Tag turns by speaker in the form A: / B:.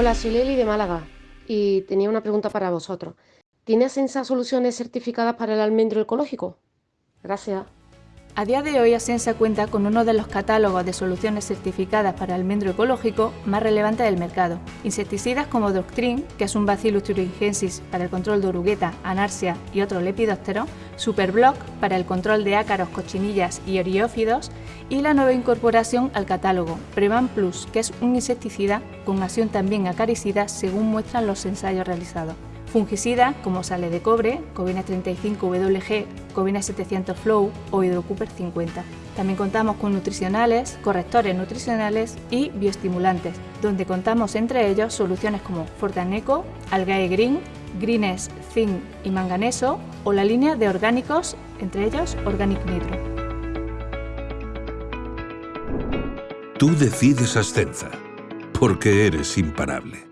A: Hola, soy Leli de Málaga y tenía una pregunta para vosotros. ¿Tiene Asensa soluciones certificadas para el almendro ecológico? Gracias.
B: A día de hoy Asensa cuenta con uno de los catálogos de soluciones certificadas para almendro ecológico más relevantes del mercado. Insecticidas como Doctrine, que es un Bacillus thuringiensis para el control de orugueta, anarsia y otros lepidópteros, Superblock para el control de ácaros, cochinillas y oriófidos y la nueva incorporación al catálogo, Prevan Plus, que es un insecticida con acción también acaricida según muestran los ensayos realizados. Fungicida como sale de cobre, Covina 35WG, Covina 700 Flow o Hydrocooper 50. También contamos con nutricionales, correctores nutricionales y bioestimulantes, donde contamos entre ellos soluciones como Fortaneco, Algae Green, Greens, Zinc y Manganeso o la línea de orgánicos, entre ellos Organic Nitro.
C: Tú decides Ascenza, porque eres imparable.